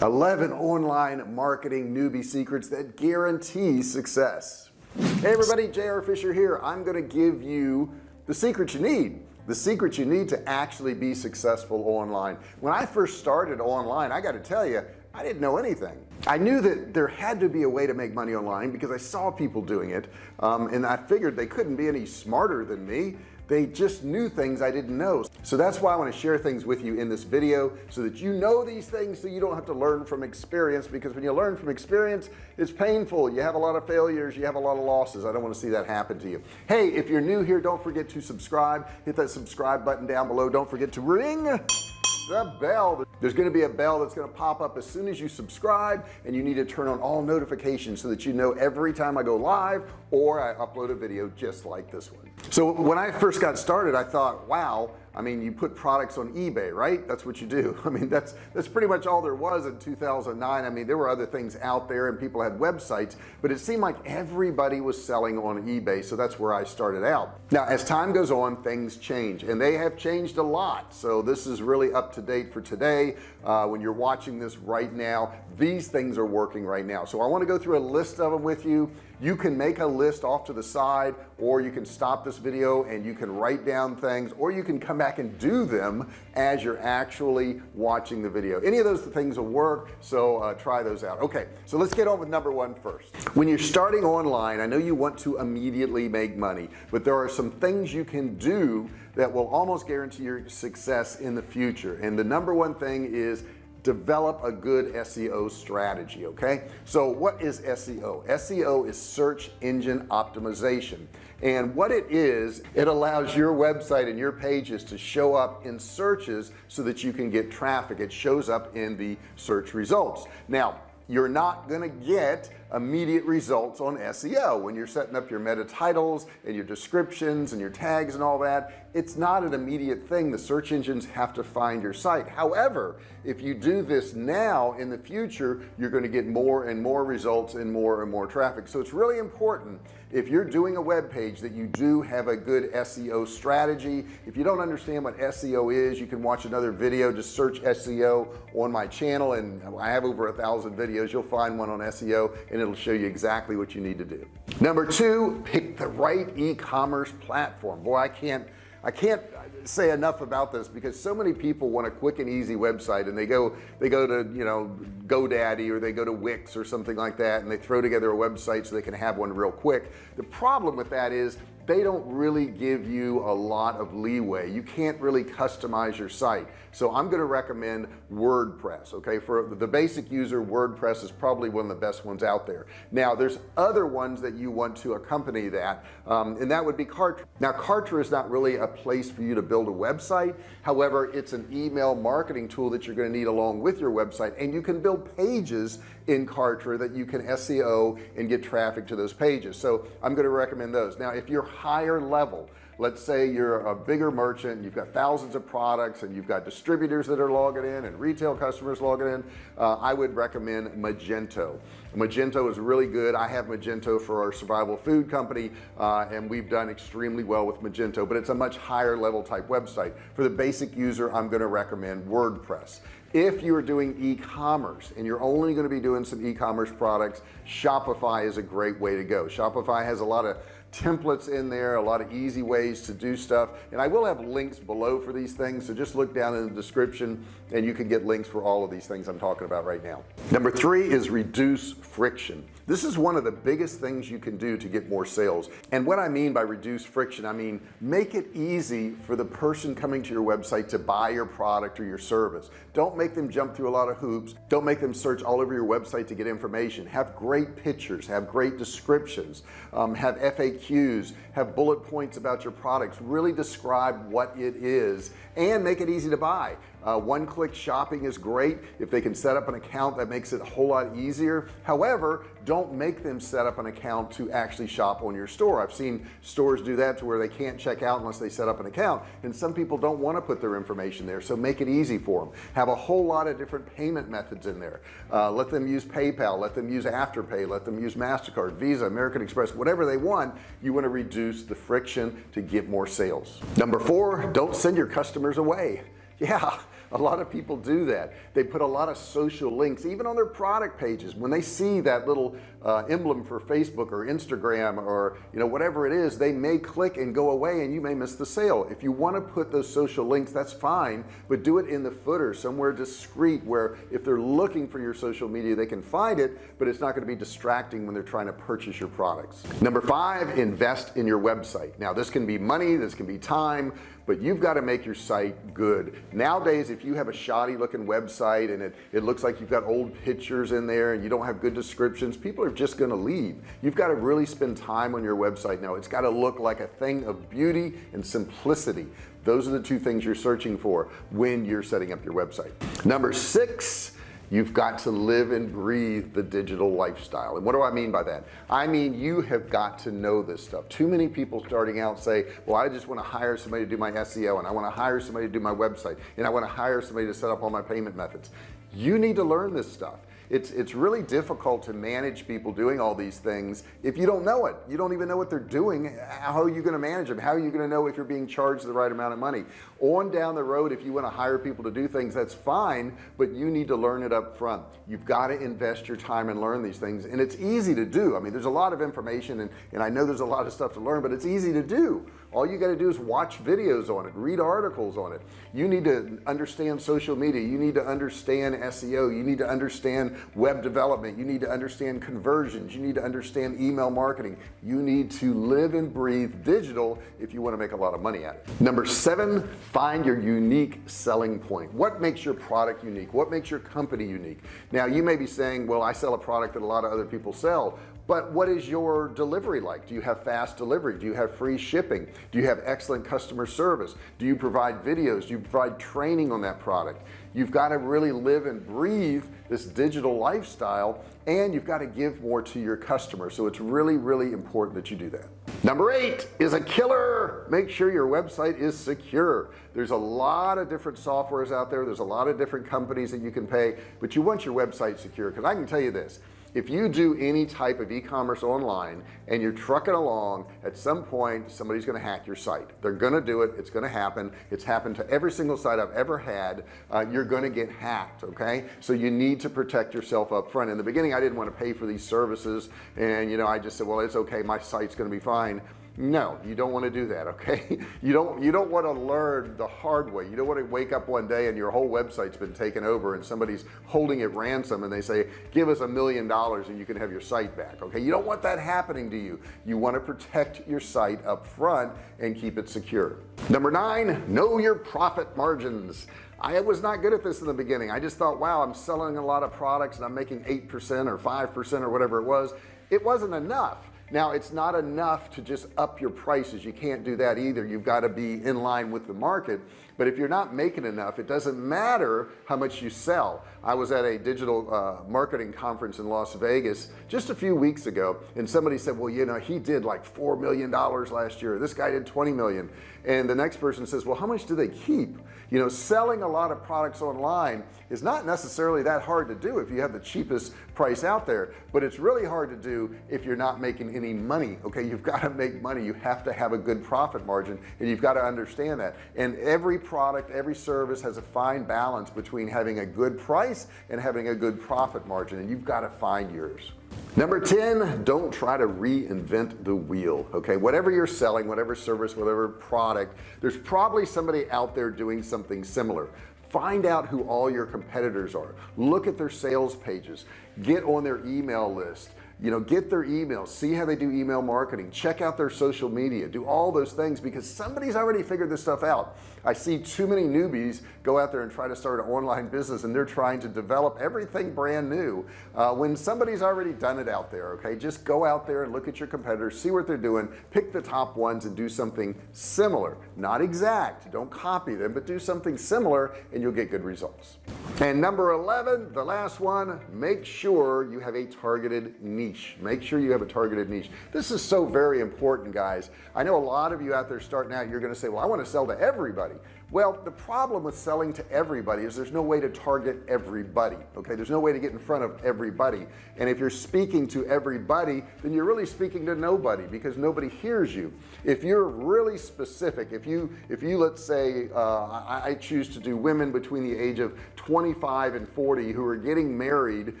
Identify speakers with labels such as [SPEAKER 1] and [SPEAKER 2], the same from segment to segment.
[SPEAKER 1] 11 online marketing newbie secrets that guarantee success. Hey everybody JR Fisher here. I'm gonna give you the secret you need the secret you need to actually be successful online. When I first started online I got to tell you I didn't know anything. I knew that there had to be a way to make money online because I saw people doing it um, and I figured they couldn't be any smarter than me they just knew things I didn't know. So that's why I want to share things with you in this video so that you know these things so you don't have to learn from experience because when you learn from experience it's painful. You have a lot of failures you have a lot of losses. I don't want to see that happen to you. Hey if you're new here don't forget to subscribe. Hit that subscribe button down below. Don't forget to ring the bell. There's going to be a bell that's going to pop up as soon as you subscribe and you need to turn on all notifications so that you know every time I go live or I upload a video just like this one so when I first got started I thought wow I mean you put products on eBay right? That's what you do. I mean that's that's pretty much all there was in 2009 I mean there were other things out there and people had websites but it seemed like everybody was selling on eBay so that's where I started out. Now as time goes on things change and they have changed a lot. So this is really up to date for today. Uh, when you're watching this right now these things are working right now. So I want to go through a list of them with you. You can make a list off to the side or you can stop this video and you can write down things or you can come back and do them as you're actually watching the video. Any of those things will work so uh, try those out. Okay so let's get on with number one first. When you're starting online I know you want to immediately make money but there are some things you can do that will almost guarantee your success in the future. And the number one thing is develop a good SEO strategy okay? So what is SEO SEO is search engine optimization. And what it is it allows your website and your pages to show up in searches so that you can get traffic. It shows up in the search results. Now you're not going to get immediate results on SEO when you're setting up your meta titles and your descriptions and your tags and all that it's not an immediate thing. The search engines have to find your site. However if you do this now in the future you're going to get more and more results and more and more traffic. So it's really important if you're doing a web page that you do have a good SEO strategy. If you don't understand what SEO is you can watch another video. Just search SEO on my channel and I have over a thousand videos. You'll find one on SEO and and it'll show you exactly what you need to do. Number two pick the right e-commerce platform. Boy I can't I can't say enough about this because so many people want a quick and easy website and they go they go to you know GoDaddy or they go to Wix or something like that and they throw together a website so they can have one real quick. The problem with that is they don't really give you a lot of leeway. You can't really customize your site. So I'm going to recommend WordPress okay? For the basic user WordPress is probably one of the best ones out there. Now there's other ones that you want to accompany that um, and that would be Kartra. Now Kartra is not really a place for you to build a website. However it's an email marketing tool that you're going to need along with your website and you can build pages in Kartra that you can SEO and get traffic to those pages. So I'm going to recommend those. Now if you're higher level let's say you're a bigger merchant you've got thousands of products and you've got distributors that are logging in and retail customers logging in uh, I would recommend Magento. Magento is really good. I have Magento for our survival food company uh, and we've done extremely well with Magento but it's a much higher level type website. For the basic user I'm going to recommend WordPress if you're doing e-commerce and you're only going to be doing some e-commerce products Shopify is a great way to go. Shopify has a lot of templates in there a lot of easy ways to do stuff. And I will have links below for these things so just look down in the description and you can get links for all of these things I'm talking about right now. Number three is reduce friction. This is one of the biggest things you can do to get more sales. And what I mean by reduce friction I mean make it easy for the person coming to your website to buy your product or your service. Don't make them jump through a lot of hoops. Don't make them search all over your website to get information. Have great pictures have great descriptions um, have FAQs have bullet points about your products really describe what it is and make it easy to buy uh, one-click shopping is great if they can set up an account that makes it a whole lot easier. However don't make them set up an account to actually shop on your store. I've seen stores do that to where they can't check out unless they set up an account and some people don't want to put their information there so make it easy for them have a whole lot of different payment methods in there. Uh, let them use PayPal let them use Afterpay let them use MasterCard Visa American Express whatever they want you want to reduce the friction to get more sales. Number four don't send your customers away. Yeah a lot of people do that. They put a lot of social links even on their product pages. When they see that little uh, emblem for Facebook or Instagram or you know whatever it is they may click and go away and you may miss the sale. If you want to put those social links that's fine but do it in the footer somewhere discreet where if they're looking for your social media they can find it but it's not going to be distracting when they're trying to purchase your products. Number five invest in your website. Now this can be money this can be time but you've got to make your site good. Nowadays if you have a shoddy looking website and it, it looks like you've got old pictures in there and you don't have good descriptions people are just going to leave you've got to really spend time on your website now. It's got to look like a thing of beauty and simplicity. Those are the two things you're searching for when you're setting up your website. Number six you've got to live and breathe the digital lifestyle. And what do I mean by that? I mean you have got to know this stuff. Too many people starting out say well I just want to hire somebody to do my SEO and I want to hire somebody to do my website and I want to hire somebody to set up all my payment methods. You need to learn this stuff it's it's really difficult to manage people doing all these things if you don't know it. You don't even know what they're doing. How are you going to manage them? How are you going to know if you're being charged the right amount of money? On down the road if you want to hire people to do things that's fine but you need to learn it up front you've got to invest your time and learn these things and it's easy to do. I mean there's a lot of information and, and I know there's a lot of stuff to learn but it's easy to do. All you got to do is watch videos on it read articles on it. You need to understand social media. You need to understand SEO you need to understand web development. You need to understand conversions. You need to understand email marketing. You need to live and breathe digital if you want to make a lot of money at it. Number seven find your unique selling point. What makes your product unique? What makes your company unique? Now you may be saying well I sell a product that a lot of other people sell but what is your delivery like? Do you have fast delivery? Do you have free shipping? Do you have excellent customer service? Do you provide videos? Do you provide training on that product you've got to really live and breathe this digital lifestyle and you've got to give more to your customer. So it's really really important that you do that. Number eight is a killer. Make sure your website is secure. There's a lot of different softwares out there. There's a lot of different companies that you can pay but you want your website secure. Because I can tell you this if you do any type of e-commerce online and you're trucking along at some point somebody's going to hack your site. They're going to do it. It's going to happen. It's happened to every single site I've ever had. Uh, you're going to get hacked okay? So you need to protect yourself up front. In the beginning I didn't want to pay for these services. And you know I just said well it's okay. My site's going to be fine no you don't want to do that okay? You don't you don't want to learn the hard way. You don't want to wake up one day and your whole website's been taken over and somebody's holding it ransom and they say give us a million dollars and you can have your site back okay? You don't want that happening to you. You want to protect your site up front and keep it secure. Number nine know your profit margins. I was not good at this in the beginning. I just thought wow I'm selling a lot of products and I'm making 8% or 5% or whatever it was. It wasn't enough now it's not enough to just up your prices. You can't do that either. You've got to be in line with the market but if you're not making enough it doesn't matter how much you sell. I was at a digital uh, marketing conference in Las Vegas just a few weeks ago and somebody said well you know he did like four million dollars last year. This guy did 20 million. And the next person says well how much do they keep? You know selling a lot of products online is not necessarily that hard to do if you have the cheapest price out there but it's really hard to do if you're not making any money okay? You've got to make money. You have to have a good profit margin and you've got to understand that. And every product every service has a fine balance between having a good price and having a good profit margin and you've got to find yours. Number 10 don't try to reinvent the wheel okay? Whatever you're selling whatever service whatever product there's probably somebody out there doing something similar. Find out who all your competitors are. Look at their sales pages. Get on their email list you know get their emails see how they do email marketing check out their social media do all those things because somebody's already figured this stuff out. I see too many newbies go out there and try to start an online business and they're trying to develop everything brand new. Uh, when somebody's already done it out there okay just go out there and look at your competitors see what they're doing pick the top ones and do something similar. Not exact don't copy them but do something similar and you'll get good results and number 11 the last one make sure you have a targeted niche. Make sure you have a targeted niche. This is so very important guys. I know a lot of you out there starting out you're gonna say well I want to sell to everybody well the problem with selling to everybody is there's no way to target everybody okay? There's no way to get in front of everybody. And if you're speaking to everybody then you're really speaking to nobody because nobody hears you. If you're really specific if you if you let's say uh, I, choose to do women between the age of 25 and 40 who are getting married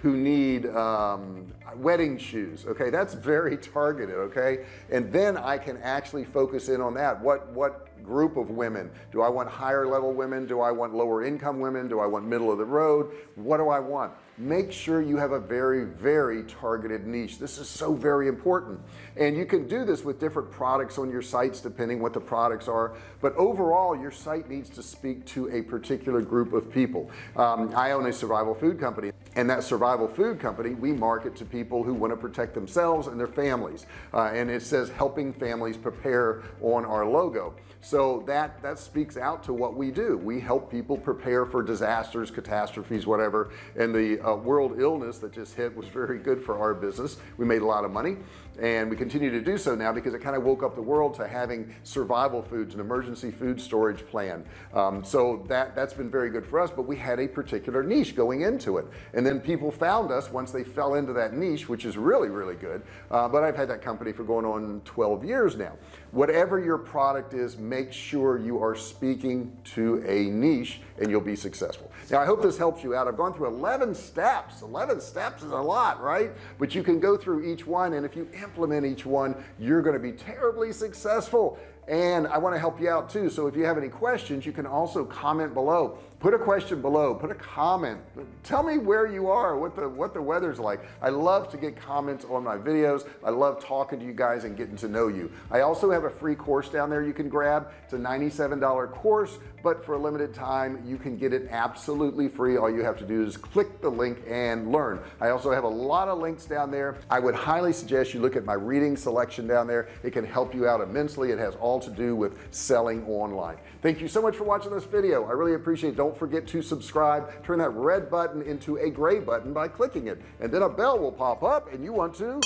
[SPEAKER 1] who need um, wedding shoes okay? That's very targeted okay? And then I can actually focus in on that. What what group of women. Do I want higher level women? Do I want lower income women? Do I want middle of the road? What do I want make sure you have a very very targeted niche. This is so very important. And you can do this with different products on your sites depending what the products are. But overall your site needs to speak to a particular group of people. Um, I own a survival food company and that survival food company we market to people who want to protect themselves and their families. Uh, and it says helping families prepare on our logo. So that that speaks out to what we do. We help people prepare for disasters catastrophes whatever and the uh, world illness that just hit was very good for our business. We made a lot of money and we continue to do so now because it kind of woke up the world to having survival foods an emergency food storage plan. Um, so that that's been very good for us but we had a particular niche going into it. And then people found us once they fell into that niche which is really really good. Uh, but I've had that company for going on 12 years now. Whatever your product is make sure you are speaking to a niche and you'll be successful. Now I hope this helps you out. I've gone through 11 steps. 11 steps is a lot right? But you can go through each one and if you implement each one you're going to be terribly successful. And I want to help you out too so if you have any questions you can also comment below put a question below put a comment. Tell me where you are what the what the weather's like. I love to get comments on my videos. I love talking to you guys and getting to know you. I also have a free course down there you can grab. It's a $97 course but for a limited time you can get it absolutely free. All you have to do is click the link and learn. I also have a lot of links down there. I would highly suggest you look at my reading selection down there. It can help you out immensely. It has all to do with selling online. Thank you so much for watching this video. I really appreciate it don't forget to subscribe turn that red button into a gray button by clicking it and then a bell will pop up and you want to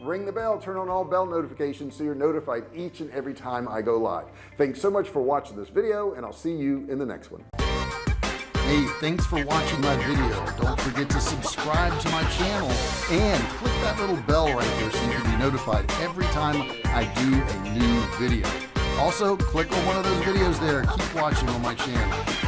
[SPEAKER 1] ring the bell turn on all bell notifications so you're notified each and every time I go live thanks so much for watching this video and I'll see you in the next one Hey, thanks for watching my video. Don't forget to subscribe to my channel and click that little bell right there so you can be notified every time I do a new video. Also, click on one of those videos there. Keep watching on my channel.